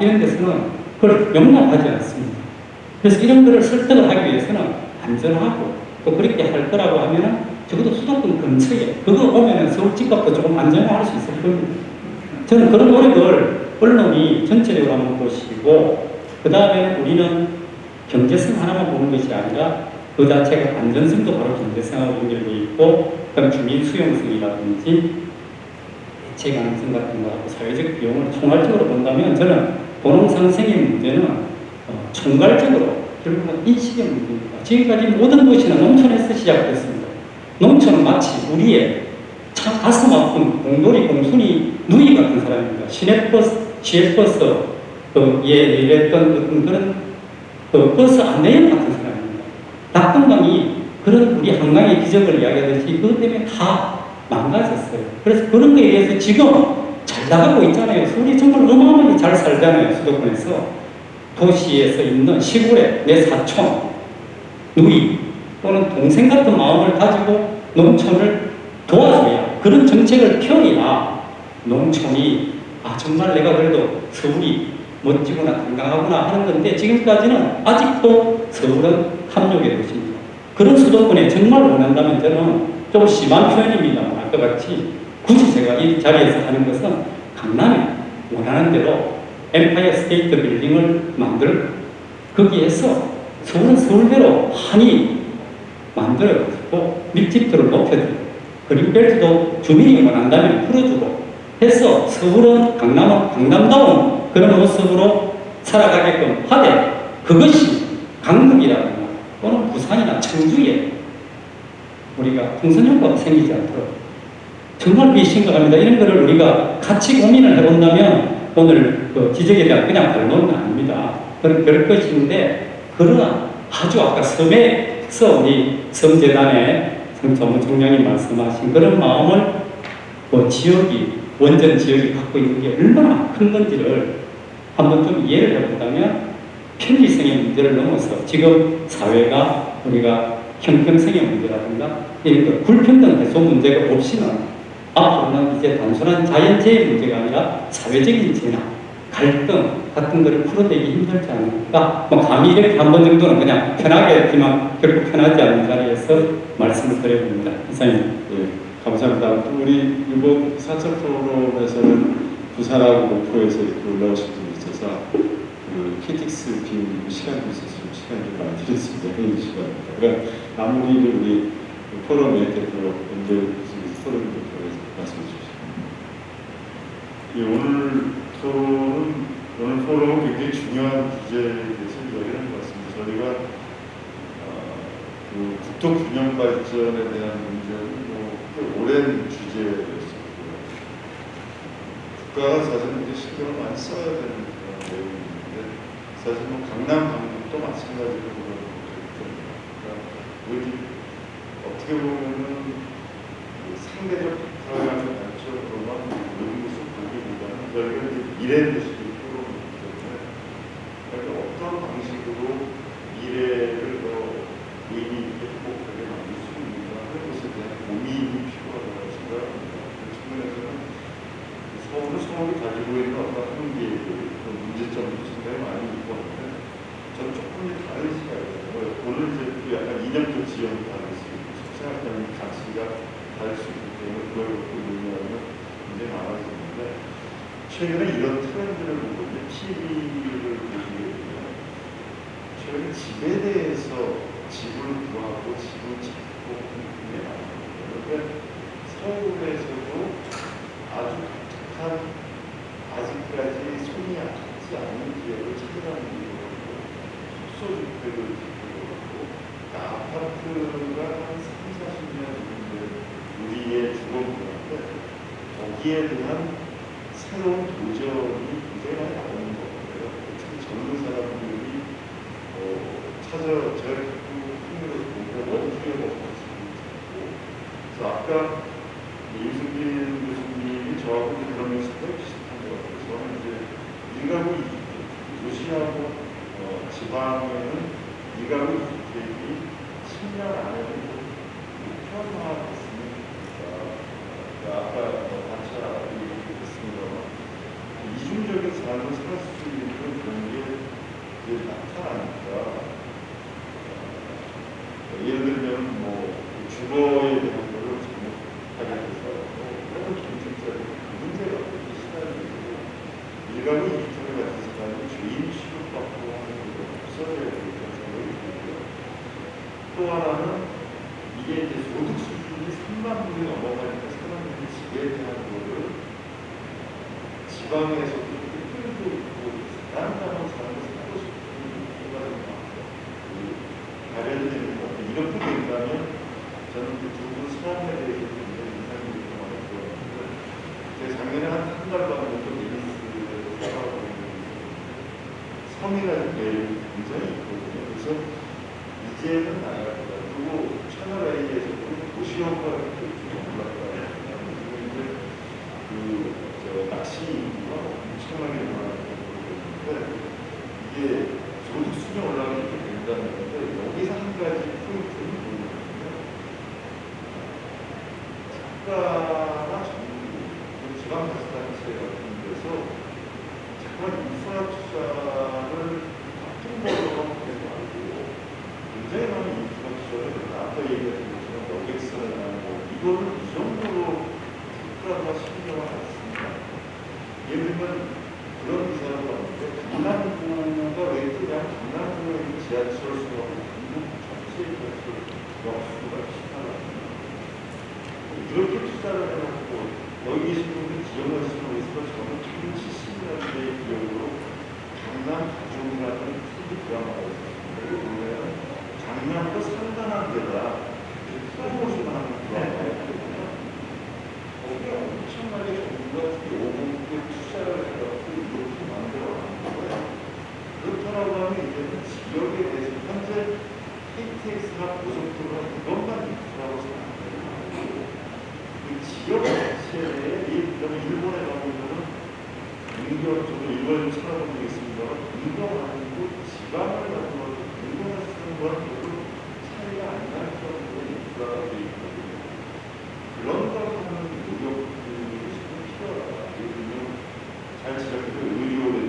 이런 데서는 그걸 용납하지 않습니다. 그래서 이런 거를 설득을 하기 위해서는 안전하고 또 그렇게 할 거라고 하면은 적어도 수도권 근처에 그거 오면은 서울 집값도 조금 안전화할 수 있을 겁니다. 저는 그런 노력을 언론이 전체적으로 한번 보시고 그 다음에 우리는 경제성 하나만 보는 것이 아니라 그 자체가 안전성도 바로 경제성하고 연결되어 있고 그다음 주민 수용성이라든지 대체 가능성 같은 거하고 사회적 비용을 총괄적으로 본다면 저는 도농상생의 문제는 어, 총괄적으로 결국은 인식의 문제입니다. 지금까지 모든 것이는 농촌에서 시작됐습니다. 농촌은 마치 우리의 참 가슴 아픈 공돌이 공순이 누이 같은 사람입니다. 시내버스, 시외버스, 그, 예, 일했던 그런 그 버스 안내員같은 사람입니다. 낙동강이 그런 우리 한강의 기적을 이야기하듯이 그것 때문에 다 망가졌어요. 그래서 그런 거에 의해서 지금 잘 나가고 있잖아요. 서울이 정말 어마어마하게 잘 살잖아요. 수도권에서. 도시에서 있는 시골에 내 사촌, 누이 또는 동생 같은 마음을 가지고 농촌을 도와줘야 그런 정책을 펴야 농촌이 아 정말 내가 그래도 서울이 멋지구나 건강하구나 하는 건데 지금까지는 아직도 서울은 탐욕의 도시입니다. 그런 수도권에 정말 원한다면 저는 좀 심한 표현입니다만 아까 같이 굳이 제가 이 자리에서 하는 것은 강남에 원하는 대로 엠파이어 스테이트 빌딩을 만들 거기에서 서울은 서울대로 한이 만들어가지고 밀집도를 높여드리고 그린벨트도 주민이 원한다면 풀어주고 해서 서울은 강남은 강남다운 그런 모습으로 살아가게끔 하되 그것이 강북이라든가 또는 부산이나 청주에 우리가 풍선 효과가 생기지 않도록 정말 그게 심각합니다. 이런 거를 우리가 같이 고민을 해본다면 오늘 그 지적에 대한 그냥 반론은 아닙니다. 그런 그럴 것인데 그러나 아주 아까 섬에서 우리 섬재단의 성조문 총장이 말씀하신 그런 마음을 그 지역이 원전 지역이 갖고 있는 게 얼마나 큰 건지를 한번 좀 이해를 해본다면 편리성의 문제를 넘어서 지금 사회가 우리가 형평성의 문제라든가 이런 거 불평등 해소 문제가 없이는 앞으로는 이제 단순한 자연재해 문제가 아니라 사회적인 재난, 갈등 같은 것을 풀어내기 힘들지 않을까? 뭐 감히 이렇게 한 번 정도는 그냥 편하게 했지만 결국 편하지 않은 자리에서 말씀을 드려봅니다. 이사님. 예, 감사합니다. 우리 이번 사천 포럼에서는 부산하고 목포에서 올라오신 분이 있어서 그 KTX 빈 시간도 있었으면 시간 좀 많이 드렸습니다. 회의 시간입니다. 그러니까 마무리를 우리 포럼의 대표 연결 포럼 대표에서 말씀해 주시죠. 예, 오늘 토론은 오늘 포럼은 굉장히 중요한 주제에 대해서 이야기하는 것 같습니다. 저희가 어, 그 국토 균형 발전에 대한 문제는 뭐 꽤 오랜 주제였었고요. 국가가 사실 이제 신경을 많이 써야 되는 그런 내용인데 사실 뭐 강남 강북도 마찬가지로 그런 문제입니다. 그러니까 어떻게 보면은 그 상대적 관점으로만 모든 것을 이제 미래 도시를 풀어보기 때문에 어떤 방식으로 미래를 더 의미 있게 행복하게 만들 수 있는가 하는 것에 대한 고민이 필요하다고 생각합니다. 그 측면에서는 서울은 서울이 가지고 있는 어떤 한계들, 그 문제점도 상당히 많이 있고 하는데 저는 조금 다른 시각이에요. 오늘 이제 약간 이념적 지형이 다를 수 있고 생각하는 가치가 다를 수 있기 때문에 그걸 논의하는 굉장히 많아지는데 최근에 이런 트렌드를 보고 이제 TV를 되면 최근에 집에 대해서 집을 구하고 집을 찾고 굉장히 많거든요. 그런데 서울에서도 아주 독특한 아직까지 손이 닿지 않는 지역을 찾아가는 속소주택을 짓고 그러니까 아파트가 한 3, 40년 우리의 주거 문화인데 거기에 대한 새로운 도전이 굉장히 나오는 것 같아요. 특히 젊은 사람들이 어, 찾아 저를 자꾸 흥미를 보고 원주에 먹고 싶고 그래서 아까 이승진 교수님이 저하고 그런 면서도 비슷한 것 같아요. 저는 이제 일가구 도시하고 어, 지방에는 일가구 주택이 10년 안에는 현화됐습니다. 아까 단차 얘기했습니다만 이중적인 삶을 살 수 있는 그런 게 나타나니까 어, 예를 들면 뭐 주거에 대한 걸로 잘못하게 돼서 여러 경쟁자로 문제가 되기 시간이고 일반이 이쪽에 같은 사람이 죄인 취급받고 하는 게 없어져야 된다는 생각이 들고요. 또 하나는 이게 이제 소득 수준이 3만 불이 넘어가 지방에서도 끌고 있고 다른 사람 사람을 사고 싶은 생각이 많고 발현되는 것 이렇게 된다면 저는 그 두분 사람에 대해서 굉장히 인상이 깊게 들었는데 제가 작년에 한한달 정도 베니스에서 살아가고 있는데 성이라는 배를 굉장히 있거든요. 그래서 이제는 나갈 거다. 그리고 채널A에서도 좀올랐다. 그리고 이제 그저 낚시 인구가 엄청나게 늘어나고 있는데 이게 소득 수준이 올라가게 된다는 건데 여기서 한 가지 포인트는 뭐냐면 작가나 정부, 지방자치단체 같은 데서 정말 인프라 투자를 합동적으로 하지 말고 굉장히 많은 인프라 투자를 아까 얘기했던 것처럼 여객선을 하고 이거를 이 정도로 국가가 신경을 안 씁니다. 예를 들면 그런 기사를 봤는데 강남구가 왜 그냥 강남구에 있는 지하철수하고 강북 전체 지하철 역수가 비슷하다. 이렇게 투자를 해놓고 여기 계신 분들 기억하시는 거에서 저는 1970년대의 기억으로 강남 가족이라는 TV 드라마가 있었습니다. 이거 보면 강남도 상당한 데다 프로모션 하는 드라마였거든요. 거기에 엄청나게 정부가 오분께 투자를 해갖고 이렇게 만들어가는 거예요. 그렇다라고 하면 이제는 지역에 대해서 현재 KTX나 고속도로가 이것만 인프라고 생각해요. 그 자체에 예를 들면 일본에 가보면은 인경 저도 일본을 찾아본 적이 있습니다. 인경하는 곳 지방을 가져와도 인경을 쓰는 거랑 별로 차이가 안 날 정도의 인프라가 되어 있거든요. 걸 하는 노력들이 좀 필요하다. 예를 들면 잘 지적해도 의료라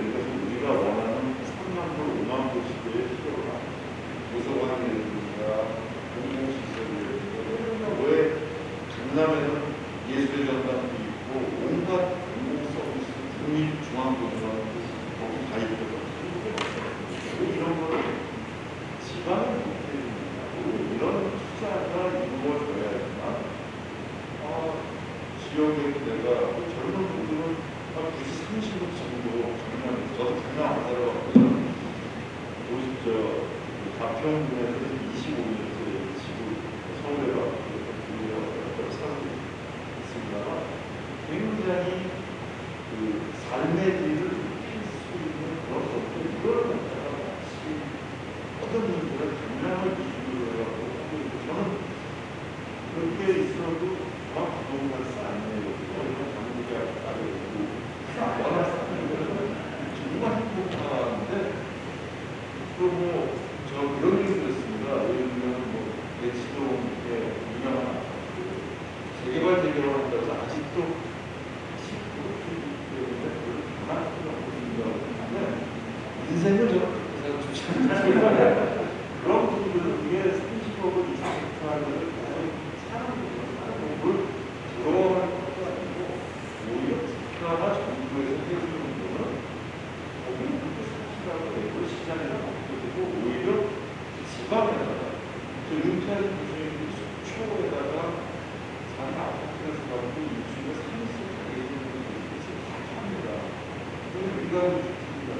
그래서 우리가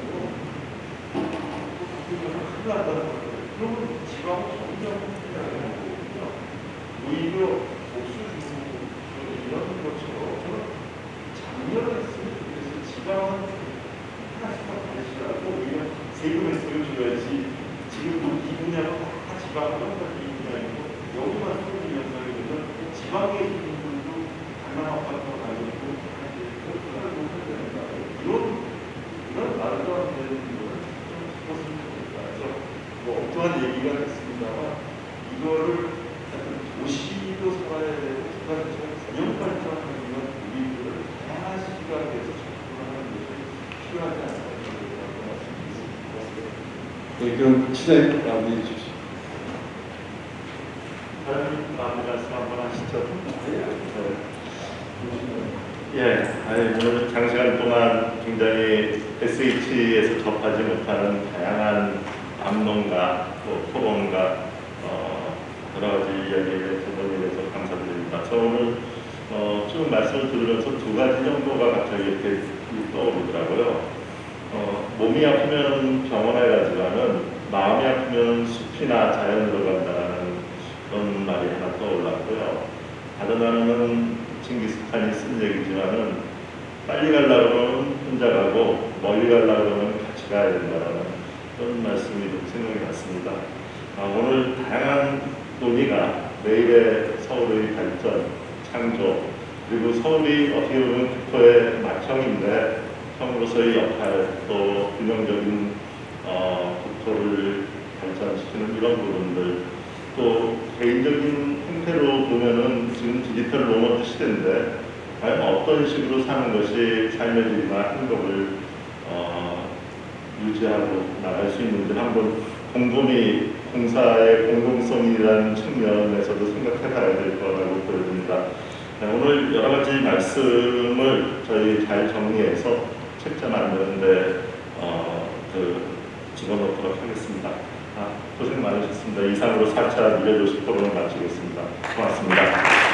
주택이라고 큰일 난다는 거예요. 그러면 지방은 점점 큰일나는 거거든요. 오히려 복수주고 이런 것처럼 저는 작년에 했으면 좋겠어요. 지방은 하나씩만 다시라고 오히려 세금을 세워줘야지 지금 이 분야는 다 지방은 이 분야이고 여기만 소득 연상이 되면 지방에 있는 분들도 강남 아파트가 가지고 이런 이런 말도 안 되는 거를 좀 바꿨으면 좋겠다. 그래서 뭐 엉뚱한 얘기가 됐습니다만 이거를 하여튼 도시도 살아야 되고 국가도 균형 발전하는 이런 우리들을 다양한 시각에서 접근하는 것이 필요하지 않을까. 네, 그럼 시장님 마무리해 주십시오. 장관님 마무리 말씀 한번 하시죠. 네. 예, 아니, 오늘 장시간 동안 굉장히 SH에서 접하지 못하는 다양한 담론과 또 토론과 어, 여러 가지 이야기를 대해서 감사드립니다. 저 오늘 어, 쭉 말씀을 들으면서 두 가지 정도가 갑자기 이렇게 떠오르더라고요. 어, 몸이 아프면 병원에 가지만은 마음이 아프면 숲이나 자연으로 간다는 그런 말이 하나 떠올랐고요. 다른 하나는 징기스칸이 쓴 얘기지만은 빨리 하면 혼자 가고 멀리 가려고 하면 같이 가야 된다는 그런 말씀이 좀 생각이 났습니다. 아, 오늘 다양한 논의가 내일의 서울의 발전, 창조, 그리고 서울이 어떻게 보면 국토의 맏형인데 형으로서의 역할, 또 균형적인 어, 국토를 발전시키는 이런 부분들, 또 개인적인 행태로 보면은 지금 디지털 로봇 시대인데 과연 어떤 식으로 사는 것이 삶의 질이나 행복을 어, 유지하고 나갈 수 있는지 한번 곰곰이 공사의 공공성이라는 측면에서도 생각해 봐야 될 거라고 보여집니다. 네, 오늘 여러 가지 말씀을 저희 잘 정리해서 책자 만드는데 어, 그 집어넣도록 하겠습니다. 아, 고생 많으셨습니다. 이상으로 4차 미래도시 토론을 마치겠습니다. 고맙습니다.